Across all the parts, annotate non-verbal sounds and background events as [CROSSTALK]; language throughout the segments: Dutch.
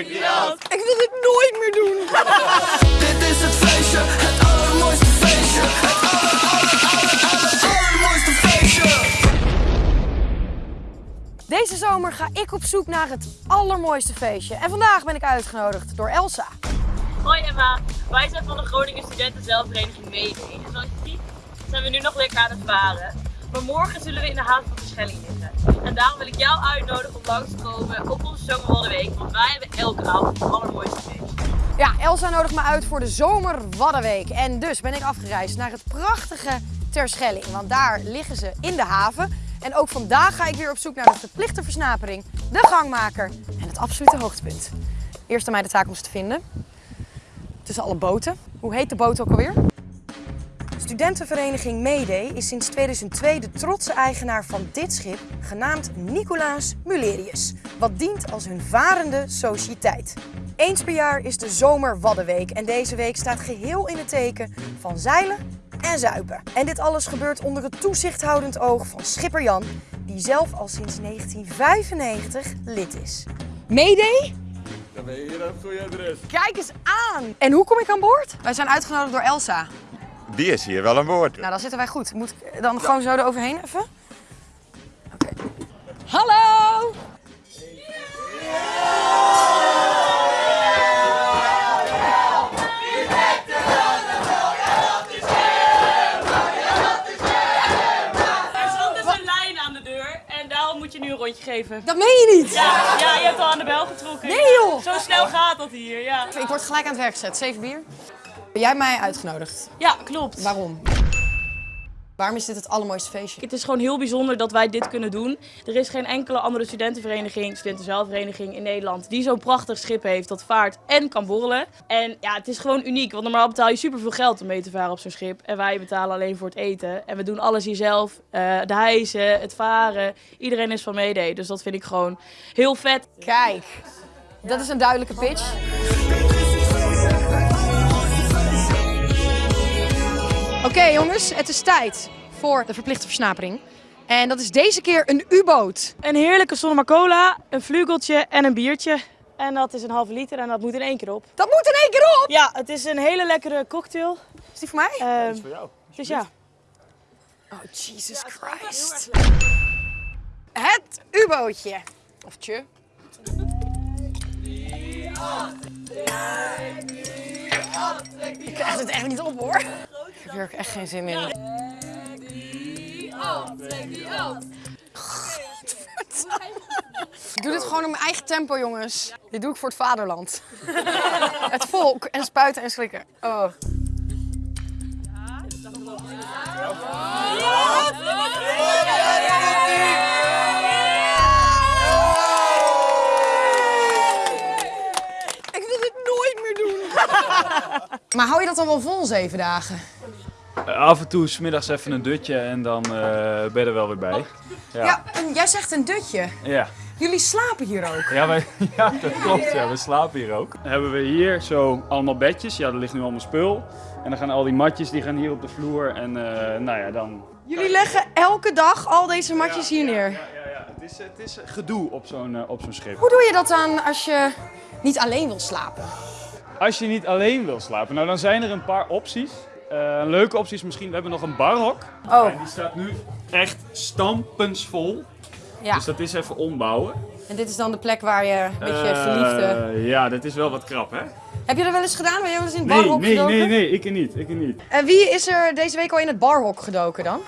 Ik wil dit nooit meer doen. Dit is het feestje, het allermooiste feestje. Het aller, aller, aller, aller, allermooiste feestje. Deze zomer ga ik op zoek naar het allermooiste feestje. En vandaag ben ik uitgenodigd door Elsa. Hoi Emma, wij zijn van de Groningen Studenten Zelfvereniging Mede. En zoals je ziet zijn we nu nog lekker aan het varen. Maar morgen zullen we in de haven van Verschelling liggen. En daarom wil ik jou uitnodigen om langs te komen op onze Zomerwaddenweek. Want wij hebben elke avond het allermooiste feestje. Ja, Elsa nodigt me uit voor de Zomer Waddenweek. En dus ben ik afgereisd naar het prachtige Terschelling. Want daar liggen ze in de haven. En ook vandaag ga ik weer op zoek naar de verplichte versnapering, de gangmaker en het absolute hoogtepunt. Eerst aan mij de taak om ze te vinden. Tussen alle boten. Hoe heet de boot ook alweer? Studentenvereniging Mayday is sinds 2002 de trotse eigenaar van dit schip, genaamd Nicolaas Mulerius, wat dient als hun varende sociëteit. Eens per jaar is de Zomer Waddenweek en deze week staat geheel in het teken van zeilen en zuipen. En dit alles gebeurt onder het toezichthoudend oog van schipper Jan, die zelf al sinds 1995 lid is. Mayday? Dan ben je hier op het goede adres. Kijk eens aan! En hoe kom ik aan boord? Wij zijn uitgenodigd door Elsa. Die is hier wel aan boord. Nou, dan zitten wij goed. Moet ik dan gewoon zo eroverheen even? Oké. Hallo! Er stond dus een lijn aan de deur en daarom moet je nu een rondje geven. Dat meen je niet! Ja, ja je hebt al aan de bel getrokken. Nee, joh! Zo snel gaat dat hier, ja. Ik word gelijk aan het werk gezet. Zeven bier. Ben jij mij uitgenodigd? Ja, klopt. Waarom? Waarom is dit het allermooiste feestje? Het is gewoon heel bijzonder dat wij dit kunnen doen. Er is geen enkele andere studentenvereniging, studentenzelfvereniging in Nederland die zo'n prachtig schip heeft dat vaart en kan borrelen. En ja, het is gewoon uniek, want normaal betaal je superveel geld om mee te varen op zo'n schip. En wij betalen alleen voor het eten. En we doen alles hier zelf. Eh, de hijsen, het varen. Iedereen is van meedeed. Dus dat vind ik gewoon heel vet. Kijk, dat is een duidelijke pitch. Oké jongens, het is tijd voor de verplichte versnapering. En dat is deze keer een U-boot. Een heerlijke Sonoma Cola, een vlugeltje en een biertje. En dat is een halve liter en dat moet in één keer op. Dat moet in één keer op! Ja, het is een hele lekkere cocktail. Is die voor mij? Ehm, Voor jou. dus ja. Oh, Jesus Christ. Het U-bootje. Of tje. Ik krijg het echt niet op hoor. Ik heb hier ook echt geen zin in. Ik doe dit gewoon op mijn eigen tempo, jongens. Dit doe ik voor het vaderland. [LAUGHS] Het volk en spuiten en slikken. Oh. Ik wil dit nooit meer doen. [LAUGHS] Maar hou je dat dan wel vol, zeven dagen? Af en toe smiddags even een dutje en dan eh, ben je er wel weer bij. Ja, Ja. en jij zegt een dutje. Ja, Jullie slapen hier ook. ja, wij, [LAUGHS] ja dat klopt. Ja, we slapen hier ook. Dan hebben we hier zo allemaal bedjes. Ja, er ligt nu allemaal spul. En dan gaan al die matjes die gaan hier op de vloer. En eh, nou ja, dan... Jullie leggen elke dag al deze matjes hier neer. Ja, ja, ja. Het, is, het is gedoe op zo'n eh, op zo'n schip. Hoe doe je dat dan als je niet alleen wil slapen? Als je niet alleen wil slapen, nou dan zijn er een paar opties. Eh, een leuke optie is misschien, we hebben nog een barhok. Oh. En die staat nu echt stampensvol. Ja. Dus dat is even ombouwen. En dit is dan de plek waar je een beetje Eh, verliefde... Ja, dat is wel wat krap, hè? Heb je dat wel eens gedaan? Ben je wel eens in het Nee, barhok nee, gedoken? nee, nee, ik er niet, ik er niet. En wie is er deze week al in het barhok gedoken dan?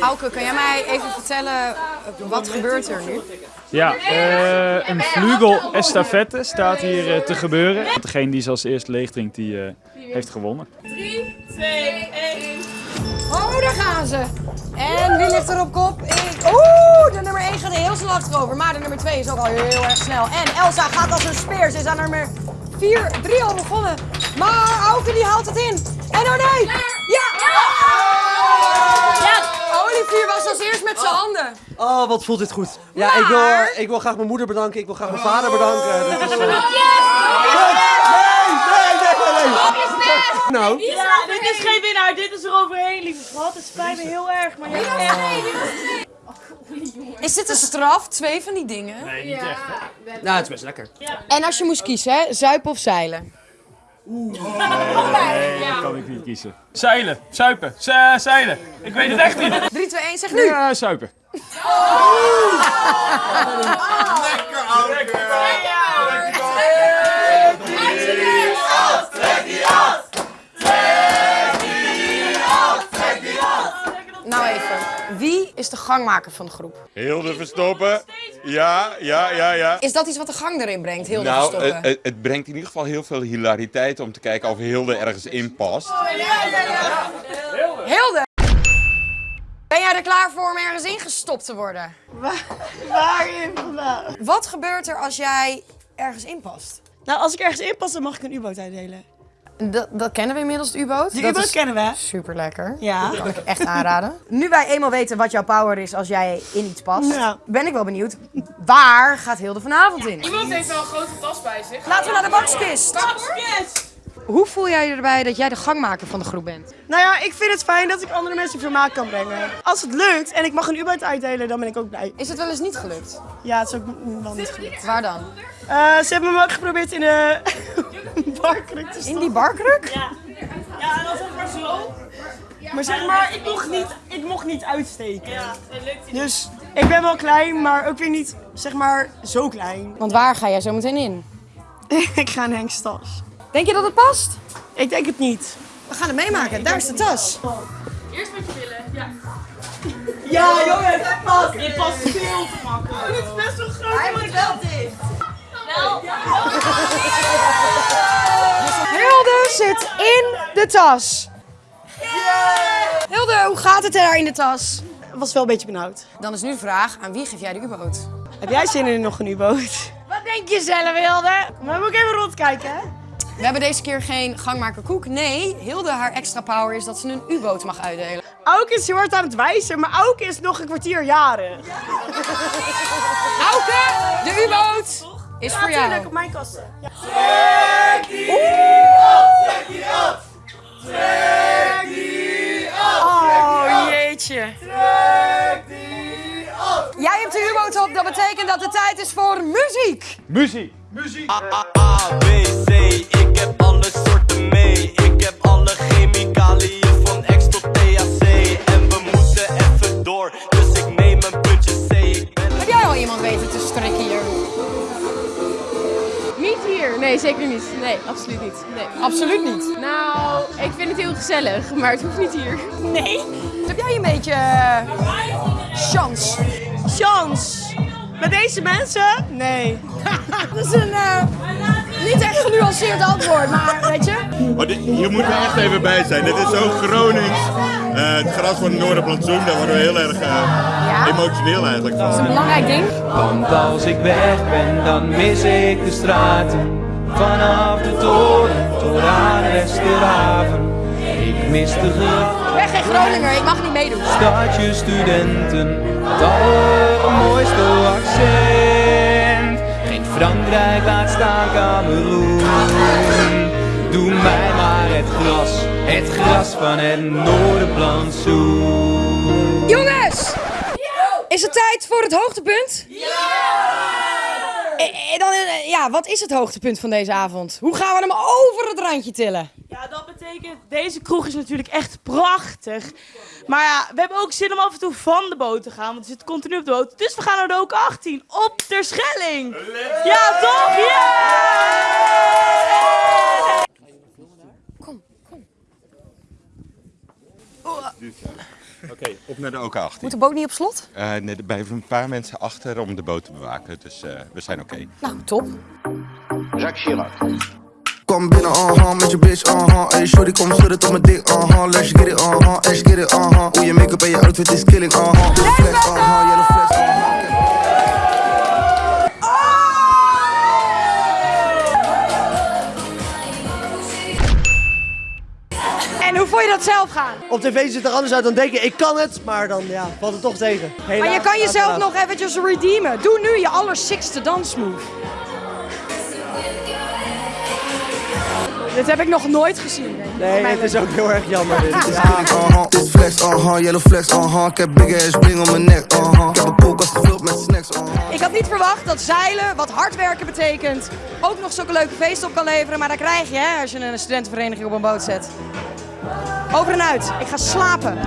Auke, kan jij mij even vertellen wat gebeurt er nu? Ja, eh, een vlugel estafette staat hier eh, te gebeuren. Degene die ze als eerste leeg drinkt, die eh, heeft gewonnen. 3, 2, 1. Oh, daar gaan ze. En wie ligt er op kop? Ik. Oeh, de nummer 1 gaat er heel snel achterover. Maar de nummer 2 is ook al heel erg snel. En Elsa gaat als een speer. Ze is aan nummer 4, 3 al begonnen. Maar Auke die haalt het in. En oh nee! Ja! Ja! Olivier was als eerst met zijn handen. Oh, wat voelt dit goed. Ja, ik, wil, ik wil graag mijn moeder bedanken. Ik wil graag mijn vader bedanken. Dat is, eh, Yes! Nee, nee, nee, nee, nee. Nou, Ja, dit is geen winnaar. Dit is er overheen, lieve schat. Het spijt me heel erg, maar jij echt... Is dit een straf? Twee van die dingen? nou, het is best lekker. En als je moest kiezen, hè? zuipen of zeilen? Nee, dat kan ik niet kiezen. Zeilen, suipen, ze- zeilen. Ik weet het echt niet. 3, 2, 1, zeg nu. Ja, suipen. Lekker. Nou even, wie is de gangmaker van de groep? Hilde verstoppen. Ja, ja, ja, ja. Is dat iets wat de gang erin brengt, heel Nou, verstoppen? het, het- brengt in ieder geval heel veel hilariteit om te kijken of Hilde ergens in past. Hilde! Ben jij er klaar voor om ergens ingestopt te worden? Waarin vandaan? Wat gebeurt er als jij ergens inpast? Nou, als ik ergens inpas, dan mag ik een U-boot uitdelen. Dat, dat kennen we inmiddels, de U-boot. De Dat U-boot kennen we. Super lekker. Ja. Kan ik echt aanraden. [LAUGHS] Nu wij eenmaal weten wat jouw power is als jij in iets past, Ja. ben ik wel benieuwd. Waar gaat Hilde vanavond in? Iemand heeft wel een grote tas bij zich. Laten we naar de bakskist. Hoe voel jij je erbij dat jij de gangmaker van de groep bent? Nou ja, ik vind het fijn dat ik andere mensen vermaak kan brengen. Als het lukt en ik mag een U-boot uitdelen, dan ben ik ook blij. Is het wel eens niet gelukt? Ja, het is ook wel niet gelukt. Waar dan? Eh, ze hebben me ook geprobeerd in de [LAUGHS] barkruk te In stoppen. die barkruk? Ja, en dan zeg maar zo. Maar zeg maar, ik mocht niet, ik mocht niet uitsteken. Ja, dat lukt Dus ik ben wel klein, maar ook weer niet, zeg maar, zo klein. Want waar ga jij zo meteen in? [LAUGHS] ik ga in Henk's tas. Denk je dat het past? Ik denk het niet. We gaan het meemaken. Daar is de tas. Eerst met je billen. Ja. Ja, jongens, het past. Dit past veel te makkelijk. Dit is best wel groot. Hij moet wel dicht. Hilde zit in de tas. Hilde, hoe gaat het er daar in de tas? Het was wel een beetje benauwd. Dan is nu de vraag, aan wie geef jij de U-boot? Heb jij zin in nog een U-boot? Wat denk je zelf, Hilde? Maar moet ik even rondkijken, hè? We hebben deze keer geen gangmaker koek. Nee, Hilde, haar extra power is dat ze een U-boot mag uitdelen. Auke is heel hard aan het wijzen, maar Auke is nog een kwartier jaren. Auke, de U-boot is voor Natuurlijk, jou. op mijn kasten. Ja. Oh, jeetje. Jij hebt de U-boot op, dat betekent dat het tijd is voor muziek. Muziek. A, B, C, ik Nee, absoluut niet. Nee. Absoluut niet. Nou, ik vind het heel gezellig, maar het hoeft niet hier. Nee. Heb jij een beetje eh, chance? Chance. Met deze mensen? Nee. [LAUGHS] Dat is een eh, niet echt genuanceerd antwoord, maar weet je. Maar dit- hier moeten we echt even bij zijn. Dit is zo Gronings. Eh, het gras van het Noorderplantsoen, daar worden we heel erg eh, emotioneel eigenlijk Dat is een van. belangrijk ding. Want als ik weg ben, dan mis ik de straten. Vanaf de toren tot aan Westerhaven. Ik mis de gracht, Ik ben geen Groninger, ik mag niet meedoen. stadje studenten. Het allermooiste accent. Geen Frankrijk laat staan Cameroen. Doe mij maar het gras, het gras van het Noorderplantsoen. Jongens! Is het tijd voor het hoogtepunt? Ja! Dan, eh, ja, wat is het hoogtepunt van deze avond? Hoe gaan we hem over het randje tillen? Ja, dat betekent, deze kroeg is natuurlijk echt prachtig. Maar ja, we hebben ook zin om af en toe van de boot te gaan, want we zitten continu op de boot. Dus we gaan naar de Ook 18 op ter Schelling. Ja, toch? Ja! Oké, op naar de OK18. Moet de boot niet op slot? Eh, nee, er blijven een paar mensen achter om de boot te bewaken, dus eh, we zijn oké. Nou, top. Kom binnen, uh-huh, met je bitch, uh-huh Hey shorty, kom schudden tot mijn dik, uh-huh Let's get it, uh-huh, let's get it, uh-huh Hoe je make-up en je outfit is killing, uh-huh Yellow flex, dat zelf gaan? Op tv ziet het er anders uit dan denken, ik kan het, maar dan ja, valt het toch tegen. Maar je Helaas, kan jezelf helaas. nog eventjes redeemen. Doe nu je allersixte dansmove. Dit heb ik nog nooit gezien. Nee, het is ook heel erg jammer. Dit. Ja. Uh-huh. Dit flex, uh-huh, yellow flex, uh-huh. Ik heb big ass ring om mijn nek. Ik heb een koelkast gevuld met snacks. Ik had niet verwacht dat zeilen, wat hard werken betekent, ook nog zulke leuke feesten op kan leveren. Maar dat krijg je hè, als je een studentenvereniging op een boot zet. Over en uit. Ik ga slapen.